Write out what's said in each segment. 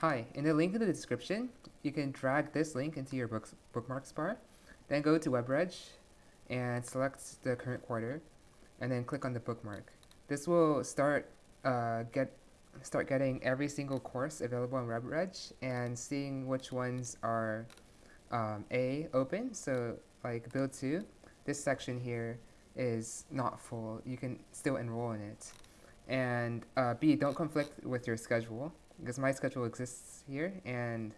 Hi, in the link in the description, you can drag this link into your books, bookmarks bar, then go to WebReg and select the current quarter, and then click on the bookmark. This will start uh, get start getting every single course available on WebReg and seeing which ones are um, A, open, so like BILD 2, this section here is not full, you can still enroll in it. And uh, B, don't conflict with your schedule, because my schedule exists here, and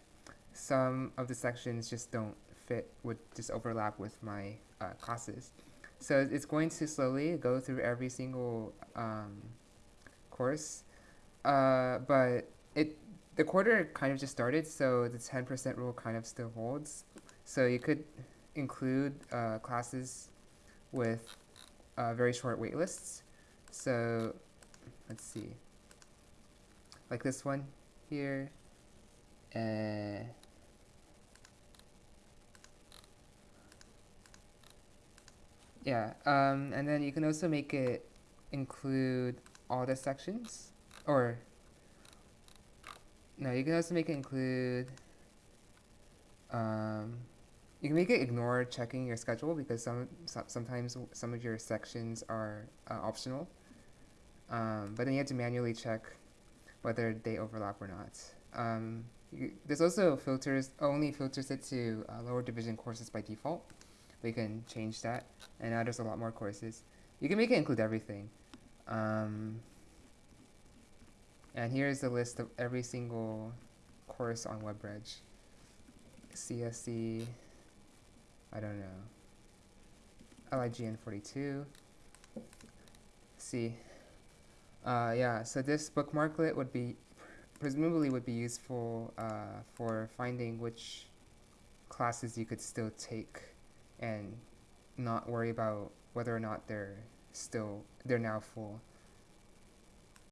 some of the sections just don't fit, would just overlap with my uh, classes. So it's going to slowly go through every single um, course, uh, but it the quarter kind of just started, so the 10% rule kind of still holds. So you could include uh, classes with uh, very short waitlists. So let's see, like this one here. Uh, yeah, um, and then you can also make it include all the sections, or no, you can also make it include, um, you can make it ignore checking your schedule because some, some sometimes some of your sections are uh, optional. Um, but then you have to manually check whether they overlap or not. Um, you, this also filters only filters it to uh, lower division courses by default. We can change that, and now there's a lot more courses. You can make it include everything. Um, and here's the list of every single course on WebReg. CSC, I don't know, LIGN 42. See, uh, yeah, so this bookmarklet would be, presumably would be useful uh, for finding which classes you could still take and not worry about whether or not they're still, they're now full.